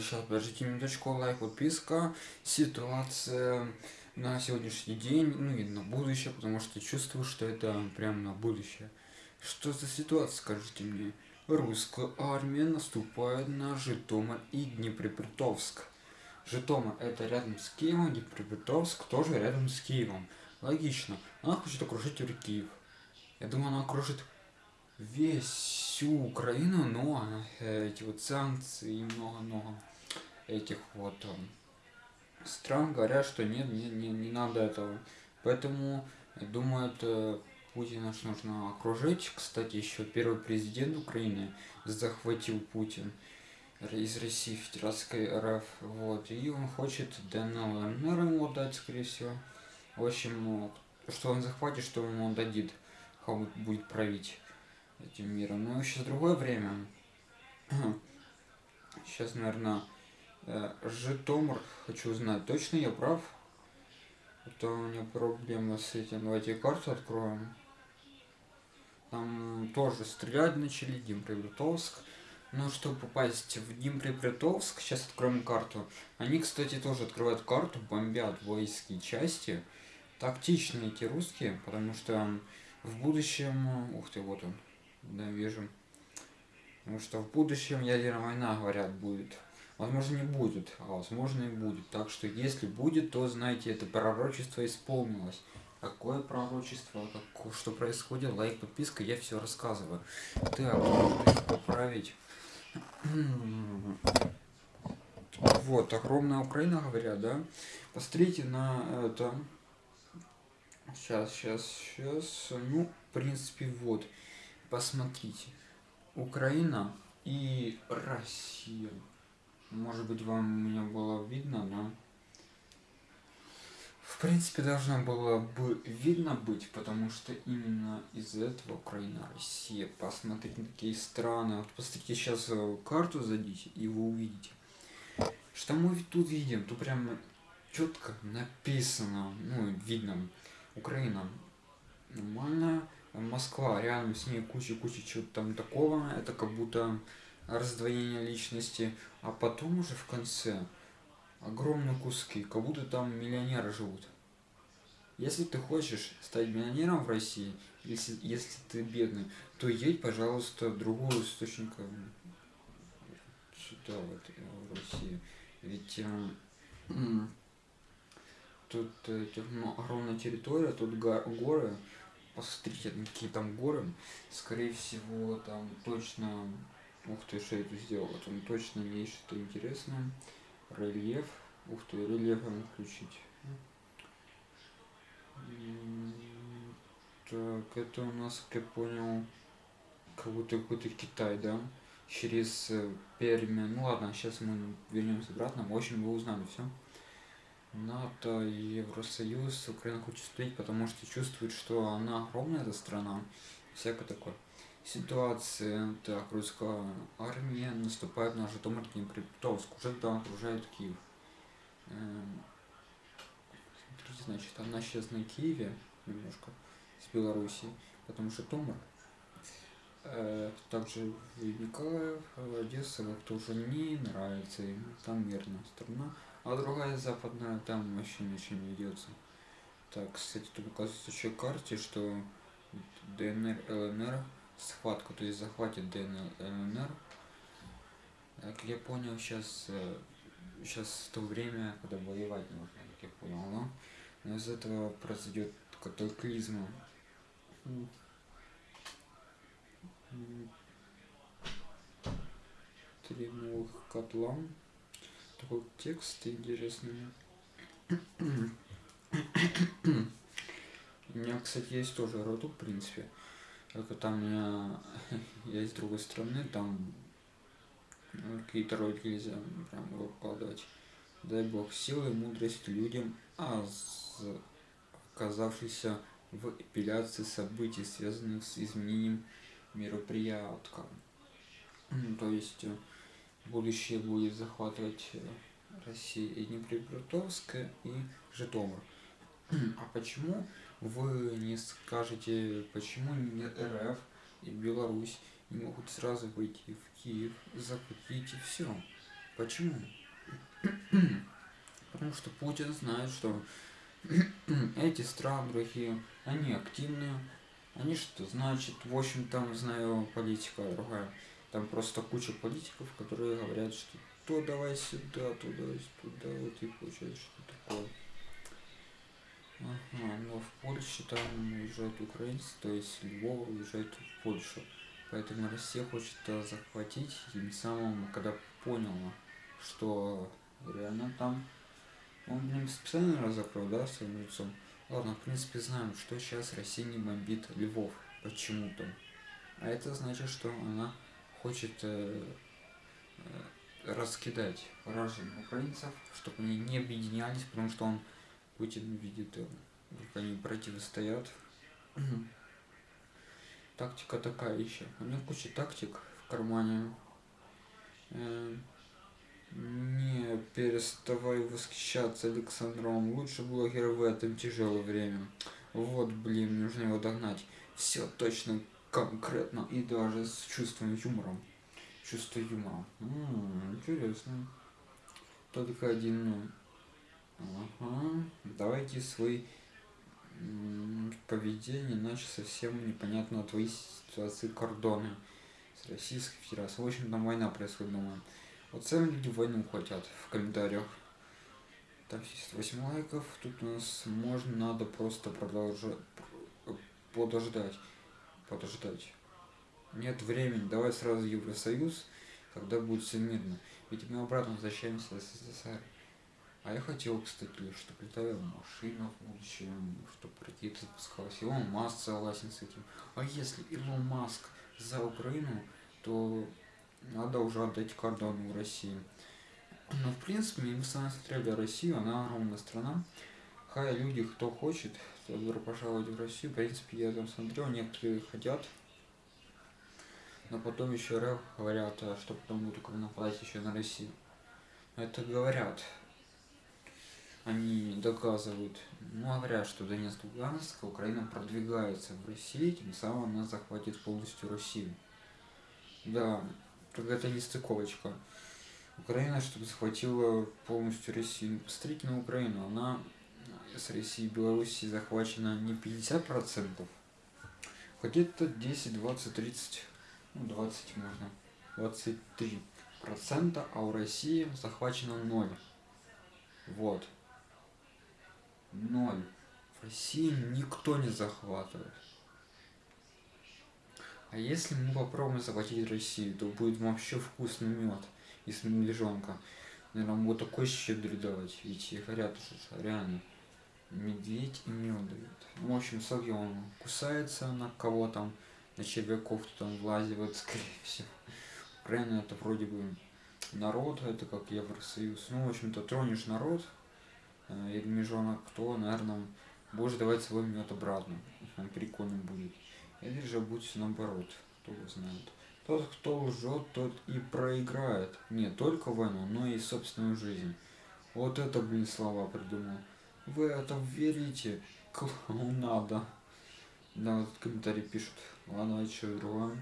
сейчас подождите минуточку, лайк, подписка, ситуация на сегодняшний день, ну и на будущее, потому что чувствую, что это прям на будущее. Что за ситуация, скажите мне? Русская армия наступает на Житомир и Днепропетровск. Житомир это рядом с Киевом, Днепропетровск тоже рядом с Киевом. Логично. Она хочет окружить Киев. Я думаю, она окружит весь всю Украину, но эти вот санкции и много-много этих вот стран говорят, что нет, не, не, не надо этого. Поэтому, думаю, это Путина нужно окружить. Кстати, еще первый президент Украины захватил Путин из России Федератской РФ. Вот. И он хочет ДНЛ ЛНР ему дать, скорее всего. В общем, что он захватит, что ему дадит, кого будет править этим миром. Но сейчас другое время. Сейчас, наверное, э, Житомир хочу узнать. Точно я прав? Это у меня проблема с этим. Давайте карту откроем. Там тоже стрелять начали, Днепропетровск. Но чтобы попасть в Днепропетровск, сейчас откроем карту. Они, кстати, тоже открывают карту, бомбят воинские части. Тактичные эти русские, потому что в будущем... Ух ты, вот он. Да, вижу. Потому что в будущем ядерная война, говорят, будет. Возможно, не будет, а возможно и будет. Так что, если будет, то, знаете, это пророчество исполнилось. Какое пророчество, как, что происходит, лайк, подписка, я все рассказываю. Так, нужно поправить. Вот, огромная Украина, говорят, да? Посмотрите на это. Сейчас, сейчас, сейчас. Ну, в принципе, вот. Посмотрите. Украина и Россия. Может быть, вам меня было видно, да? В принципе, должно было бы видно быть, потому что именно из-за этого Украина, Россия. Посмотрите на такие страны. Вот посмотрите сейчас э, карту зайдите, и вы увидите. Что мы тут видим? Тут прям четко написано, ну, видно, Украина нормальная, Москва, рядом с ней куча-куча чего-то там такого, это как будто раздвоение личности, а потом уже в конце огромные куски, как будто там миллионеры живут. Если ты хочешь стать миллионером в России, если, если ты бедный, то едь, пожалуйста, в другую источник сюда, вот, в Россию. Ведь э, тут э, ну, огромная территория, тут горы, посмотрите, какие там горы. Скорее всего, там точно... Ух ты, что я тут сделал? Там точно есть что-то интересное. Рельеф. Ух ты, рельеф ему включить. Так, это у нас, как я понял, как будто какой-то Китай, да? Через э, Перми. Ну ладно, сейчас мы вернемся обратно. В общем, вы узнали все. НАТО, Евросоюз, Украина хочет вступить, потому что чувствует, что она огромная эта страна, всякое такое. Ситуация, так, русская армия наступает на Житомир Днепропетровск, уже там окружает Киев. Эм, смотрите, значит, она сейчас на Киеве немножко, с Беларуси, потому что Томар. Э, также Николаев, Одесса, как-то уже не нравится там мирная страна. А другая западная там вообще ничего не ведется. Так, кстати, тут указывается еще карте, что ДНР, ЛНР, схватку, то есть захватит ДНР, ЛНР. Как я понял, сейчас, сейчас то время, когда воевать нужно, как я понял, но, но из этого произойдет катаклизм. Три новых котла такой текст интересный. У меня, кстати, есть тоже роду, в принципе. Только там у меня есть с другой стороны, там какие-то роды нельзя прям выкладывать. Дай бог силы и мудрость людям, а оказавшийся в эпиляции событий, связанных с изменением мероприятка. То есть будущее будет захватывать э, Россия и Днепропетровская и Житомир. А почему вы не скажете, почему не РФ и Беларусь не могут сразу выйти в Киев, захватить и все? Почему? Потому что Путин знает, что эти страны другие, они активные, они что значит, в общем там, знаю, политика другая. Там просто куча политиков, которые говорят, что то давай сюда, туда, туда, вот и получается что такое. Ага, но в Польше там уезжают украинцы, то есть Львов уезжает в Польшу. Поэтому Россия хочет захватить, и тем самым, когда поняла, что реально там он, блин, специально закрыл, да, своим лицом. Ладно, в принципе, знаем, что сейчас Россия не бомбит Львов почему-то. А это значит, что она хочет э, э, раскидать поражение украинцев, чтобы они не объединялись, потому что он, Путин, видит, э, как они противостоят. Тактика такая еще. У него куча тактик в кармане. Э, не переставай восхищаться Александром. Лучше блогер в этом тяжелое время. Вот, блин, нужно его догнать. Все точно, конкретно и даже с чувством юмора. Чувство юмора. М-м, интересно. Только один. Ну. Ага. Давайте свои поведение, иначе совсем непонятно твои ситуации кордоны с Российской Федерацией. В общем, там война происходит, думаю. Вот сами люди войну хотят в комментариях. Так, 78 лайков. Тут у нас можно, надо просто продолжать, подождать. Подождать. Нет времени, давай сразу Евросоюз, когда будет все мирно. Ведь мы обратно возвращаемся в СССР. А я хотел, кстати, чтобы летала машина в будущем, чтобы ракеты запускалась. Илон Маск согласен с этим. А если Илон Маск за Украину, то надо уже отдать кордоны в России. Но в принципе, мы сами смотрели Россию, она огромная страна. Хай люди, кто хочет, добро пожаловать в Россию. В принципе, я там смотрел, некоторые хотят. Но потом еще РФ говорят, а что потом будут нападать еще на Россию. Это говорят. Они доказывают, ну, говорят, что Донецк Луганск, Украина продвигается в России, тем самым она захватит полностью Россию. Да, это не стыковочка. Украина, чтобы захватила полностью Россию. Посмотрите на Украину, она с Россией и Белоруссией захвачена не 50%, хоть это 10, 20, 30, ну 20 можно, 23 процента, а у России захвачено 0. Вот. 0. В России никто не захватывает. А если мы попробуем захватить Россию, то будет вообще вкусный мед из медвежонка. Наверное, вот такой щедрый давать. Ведь говорят, реально медведь и мед дают. Ну, в общем, сок он кусается на кого там, на червяков кто там влазит, скорее всего. Украина это вроде бы народ, это как Евросоюз. Ну, в общем-то, тронешь народ, э, медвежонок, кто, наверное, будешь давать свой мед обратно. Он прикольно будет. Или же будет наоборот, кто его знает. Тот, кто лжет, тот и проиграет. Не только войну, но и собственную жизнь. Вот это, блин, слова придумал. Вы это верите? Надо. Да, вот комментарий пишут. Ладно, а что другое?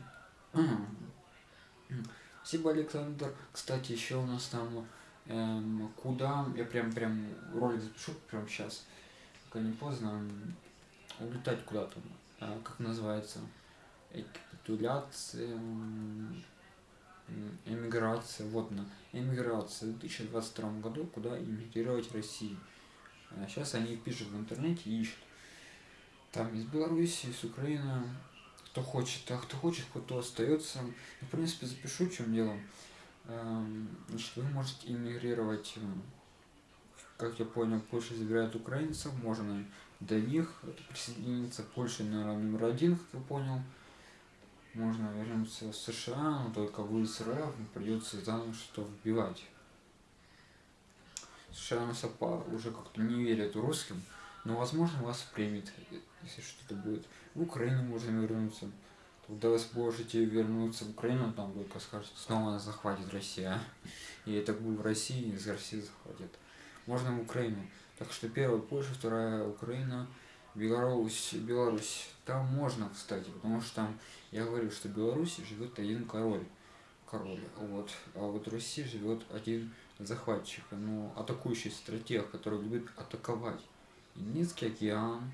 Спасибо, Александр. Кстати, еще у нас там эм, куда, я прям прям ролик запишу прям сейчас, пока не поздно, улетать куда-то. А, как называется, капитуляция, эмиграция, вот на эмиграция в 2022 году, куда эмигрировать России. А сейчас они пишут в интернете ищут. Там из Беларуси, из Украины, кто хочет, а кто хочет, кто остается. Ну, в принципе, запишу, в чем дело. Эм, значит, вы можете эмигрировать, как я понял, Польша забирает украинцев, можно до них присоединиться. Польша, наверное, номер один, как я понял. Можно вернуться в США, но только вы из РФ придется заново что вбивать. США нас уже как-то не верят русским, но возможно вас примет, если что-то будет. В Украину можно вернуться. Когда вы сможете вернуться в Украину, там только скажут, снова нас захватит Россия. И это будет в России, из России захватит. Можно в Украину. Так что первая Польша, вторая Украина, Беларусь, Беларусь. Там можно, кстати, потому что там, я говорю, что в Беларуси живет один король. король. Вот. А вот в России живет один захватчик, ну, атакующий стратег, который любит атаковать. Индийский океан,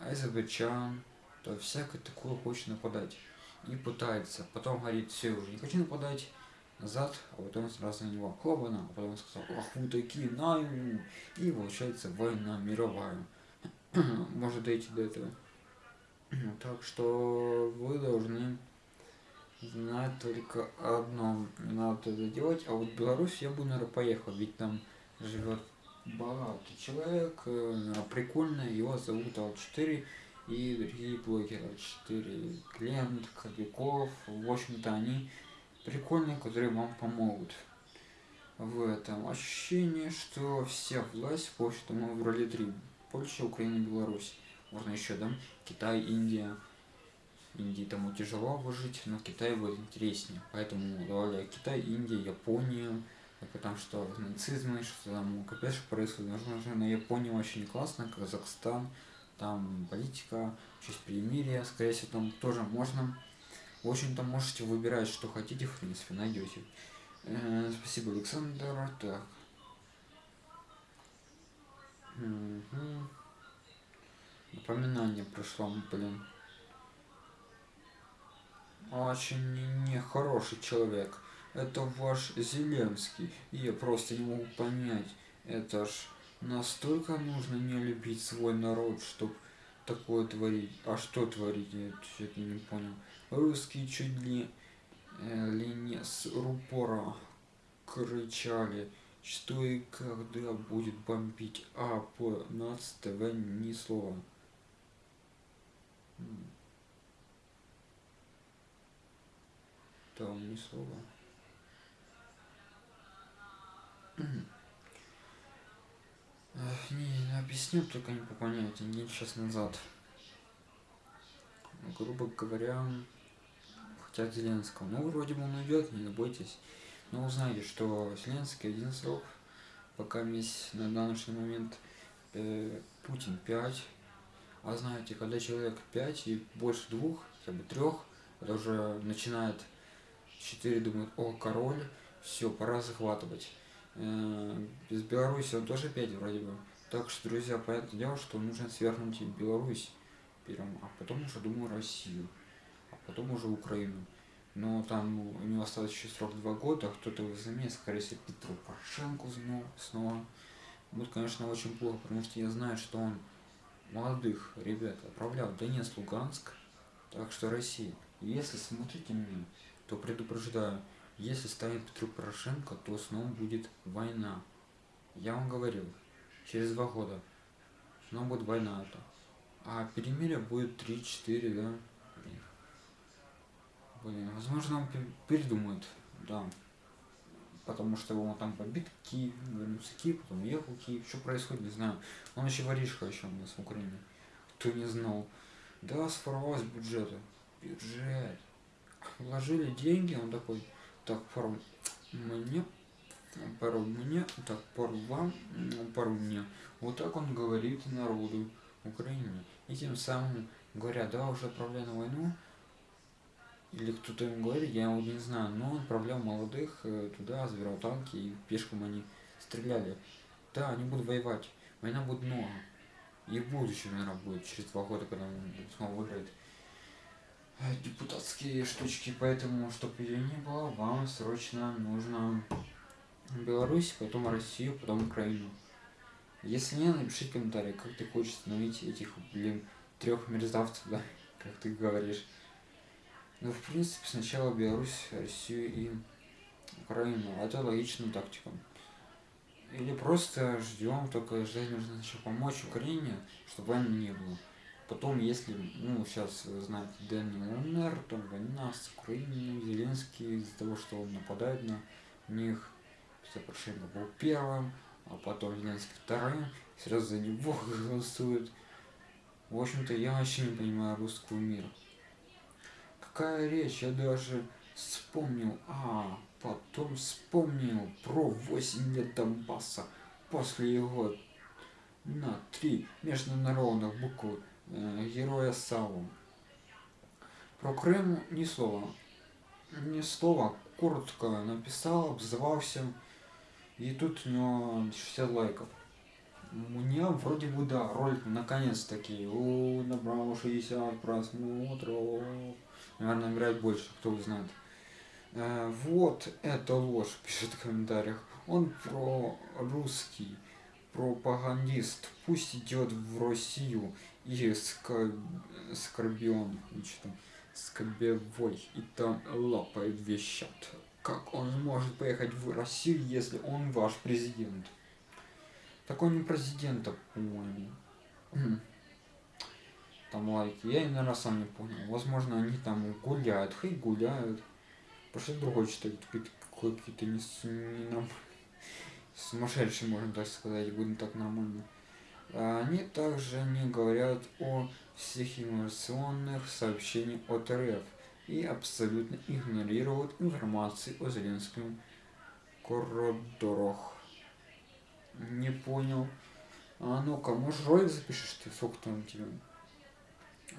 Азербайджан, то всякое такое хочет нападать. И пытается. Потом говорит, все, уже не хочу нападать, назад, а потом сразу на него хлопана, а потом сказал, ах вы такие, на. И получается война мировая. Может дойти до этого. Так что вы должны знать только одно. Надо это делать. А вот в Беларусь я бы, наверное, поехал. Ведь там живет богатый человек, э, прикольно, его зовут Ал4 и другие блогеры, 4 Клиент, Кобяков, в общем-то они прикольные, которые вам помогут в этом. Ощущение, что вся власть, в общем-то, мы в роли 3. Польша, Украина, Беларусь. Можно еще, да? Китай, Индия. Индии тому тяжело выжить, но Китай будет интереснее. Поэтому давали Китай, Индия, Япония, потому что нацизм, что там капец происходит. Возможно, на Японии очень классно, Казахстан, там политика, честь перемирия, скорее всего, там тоже можно. В общем-то, можете выбирать, что хотите, в принципе, найдете. Э, спасибо, Александр. Так. Угу. Напоминание пришло, блин. Очень нехороший человек. Это ваш Зеленский. Я просто не могу понять. Это ж настолько нужно не любить свой народ, чтобы такое творить. А что творить? Я что-то не понял. Русские чуть ли, э, ли не с рупора кричали, что и когда будет бомбить, а по ТВ ни слова. Там ни слова. Не, объясню, только не по понятию, день час назад. Грубо говоря, хотят Зеленского. Ну, вроде бы он уйдет, не бойтесь. Но узнаете, что Зеленский один срок, пока весь на данный момент э, Путин 5. А знаете, когда человек 5 и больше двух, хотя бы трех, это уже начинает 4 думают, о, король, все, пора захватывать. Э, из Беларуси он тоже 5 вроде бы. Так что, друзья, понятное дело, что нужно свернуть Беларусь первым, а потом уже, думаю, Россию, а потом уже Украину. Но там у него осталось еще срок 2 года, кто-то его заменит, скорее всего, Петру Порошенко снова. Будет, конечно, очень плохо, потому что я знаю, что он молодых ребят отправлял в Донецк, Луганск, так что Россия. Если смотрите меня, то предупреждаю, если станет Петру Порошенко, то снова будет война. Я вам говорил, через два года снова будет война это. А перемирие будет 3-4, да? Блин, возможно, он передумает, да. Потому что он там побит Киев, вернулся Киев, потом ехал Киев. Что происходит, не знаю. Он еще воришка еще у нас в Украине. Кто не знал. Да, своровалось бюджета. Бюджет. Вложили деньги, он такой, так, пару мне, пару мне, так, пару вам, пару мне. Вот так он говорит народу Украины. И тем самым говорят, да, уже отправляй на войну, или кто-то ему говорит, я его не знаю, но он отправлял молодых э, туда, забирал танки, и пешком они стреляли. Да, они будут воевать, война будет много. И в будущем, наверное, будет, через два года, когда он снова выиграет. Депутатские штучки, поэтому, чтобы ее не было, вам срочно нужно Беларусь, потом Россию, потом Украину. Если не, напишите комментарий, как ты хочешь остановить этих, блин, трех мерзавцев, да, как ты говоришь. Ну, в принципе, сначала Беларусь, Россию и Украину. Это логичная тактика. Или просто ждем, только ждать нужно сначала помочь Украине, чтобы войны не было. Потом, если, ну, сейчас, знаете, Дэнни Лунер, там война с Украиной, Зеленский из-за того, что он нападает на них, Порошенко был первым, а потом Зеленский вторым, сразу за него голосуют. В общем-то, я вообще не понимаю русского мира. Какая речь, я даже вспомнил, а, потом вспомнил про 8 лет Донбасса после его на три международных букв Э, героя Саву. Про Крим ні слова. Ні слова. коротко написал, обзывался, и тут у него 60 лайков. У меня вроде бы, да, ролик наконец-таки, набрал 60 просмотров, наверное, набирает больше, кто узнает. Э, вот это ложь, пишет в комментариях. Он про русский пропагандист. Пусть идет в Россию и скорб... скорбион, что там, скорбевой, и там лапает вещат. Как он может поехать в Россию, если он ваш президент? Такой не президента, по-моему. Там лайки. Я, наверное, сам не понял. Возможно, они там гуляют. Хей, гуляют. Пошли другой читать. Какие-то не, не нам сумасшедшие, можно так сказать, будем так нормально. Они также не говорят о всех информационных сообщениях от РФ и абсолютно игнорируют информацию о Зеленском коридорах. Не понял. А ну-ка, может ролик запишешь ты? Сколько там тебе?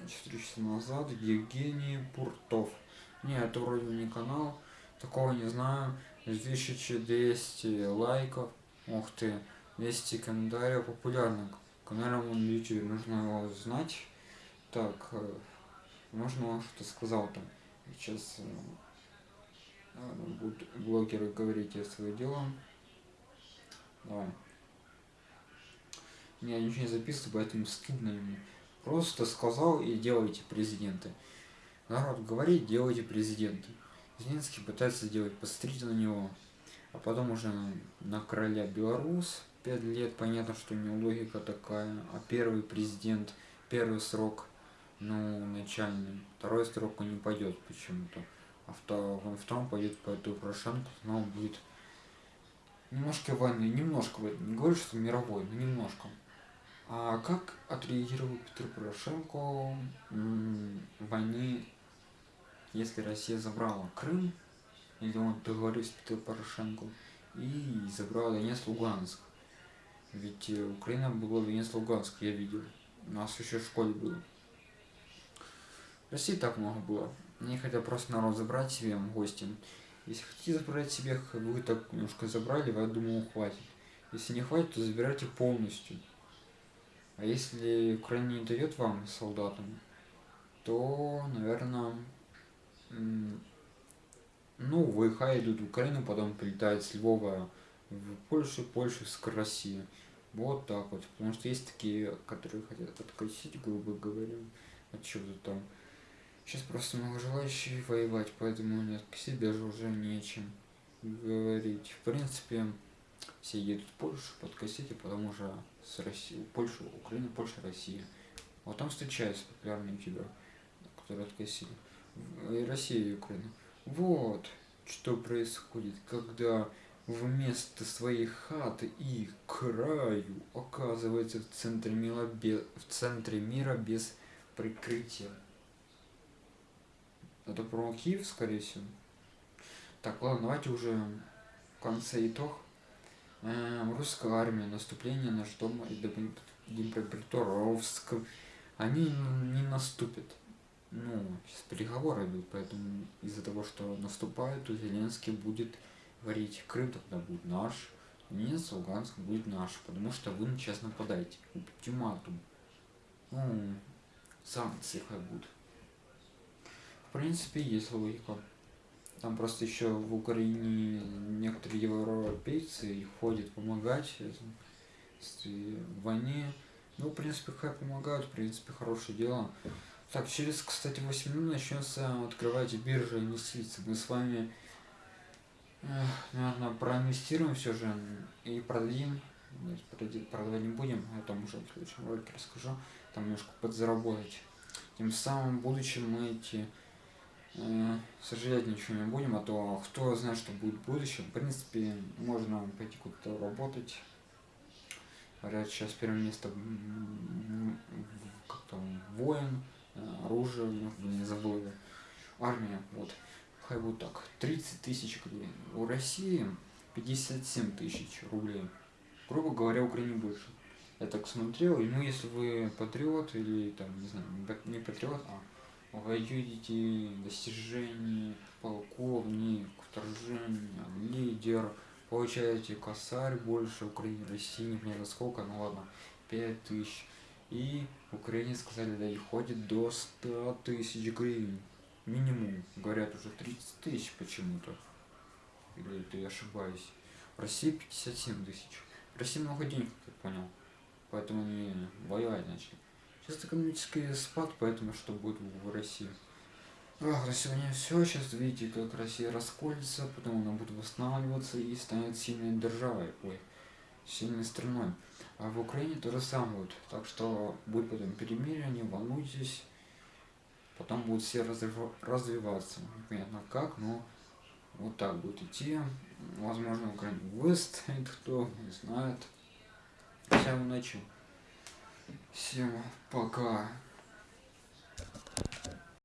Четыре часа назад Евгений Пуртов. Не, это вроде не канал. Такого не знаю. 1200 лайков. Ух ты. 200 комментариев. Популярный канал на YouTube. Нужно его знать. Так. Э, можно он что-то сказал там. Сейчас э, будут блогеры говорить о свое дело. Давай. Я ничего не записываю, поэтому стыдно ему. Просто сказал и делайте президенты. Народ говорит, делайте президенты. Зеленский пытается сделать, посмотрите на него. А потом уже на короля Беларусь. Пять лет, понятно, что у него логика такая. А первый президент, первый срок, ну, начальный. Второй срок он не пойдет почему-то. А втором, втором пойдет по эту Порошенко, но он будет немножко войны, немножко. Не говорю, что мировой, но немножко. А как отреагировал Петр Порошенко войны, если Россия забрала Крым, или он договорился с Петром Порошенко, и забрала Донецк, Луганск? Ведь э, Украина была Донецк, Луганск, я видел. У нас еще в школе было. России так много было. Они хотят просто народ забрать себе гостем. Если хотите забрать себе, вы так немножко забрали, я думаю, хватит. Если не хватит, то забирайте полностью. А если Украина не дает вам солдатам, то, наверное, ну, ВХ идут в Украину, потом прилетают с Львова в Польшу, Польшу с России. Вот так вот. Потому что есть такие, которые хотят откосить, грубо говоря, от чего-то там. Сейчас просто много желающих воевать, поэтому нет, себе даже уже нечем говорить. В принципе, все едут в Польшу подкосить, а потом уже с Россией, Польшу, Украина, Польша, Россия. Вот там встречаются популярные ютуберы, которые откосили. И Россия и Украина. Вот что происходит, когда вместо своей хаты и краю оказывается в центре мира без, в центре мира без прикрытия. Это про Киев, скорее всего. Так, ладно, давайте уже в конце итог. Эм, русская армия, наступление на Житомир и Днепропетровск, они не наступят. Ну, сейчас переговоры идут, поэтому из-за того, что наступают, то Зеленский будет говорить, Крым тогда будет наш, нет, Луганск будет наш, потому что вы сейчас нападаете. Ультиматум. Ну, санкции как будут. В принципе, есть логика. Там просто еще в Украине некоторые европейцы ходят помогать в войне. Ну, в принципе, хай помогают, в принципе, хорошее дело. Так, через, кстати, 8 минут начнется открывать биржа инвестиций. Мы с вами, наверное, проинвестируем все же и продадим. Продавать не будем, о том уже в следующем ролике расскажу. Там немножко подзаработать. Тем самым в будущем мы эти Э, сожалеть ничего не будем, а то кто знает, что будет в будущем. В принципе, можно пойти куда-то работать. Говорят, сейчас первое место как там воин, э, оружие, не забыл. Армия, вот. Хай будет так. 30 тысяч рублей. У России 57 тысяч рублей. Грубо говоря, Украине больше. Я так смотрел, и ну если вы патриот или там, не знаю, не патриот, а воюете, достижения, полковник, вторжение, лидер, получаете косарь больше, Украине, России, не понятно сколько, ну ладно, 5000. И в Украине сказали, да, и ходит до 100 тысяч гривен. Минимум. Говорят, уже 30 тысяч почему-то. Или это я ошибаюсь. В России 57 тысяч. В России много денег, как понял. Поэтому они воевать начали. Сейчас экономический спад, поэтому что будет в России. Ах, на сегодня все. Сейчас видите, как Россия расколется, потом она будет восстанавливаться и станет сильной державой. Ой, сильной страной. А в Украине то же самое будет. Так что будет потом перемирие, не волнуйтесь. Потом будут все развиваться. Непонятно как, но вот так будет идти. Возможно, Украина выстоит, кто не знает. Всем удачи. Всем пока.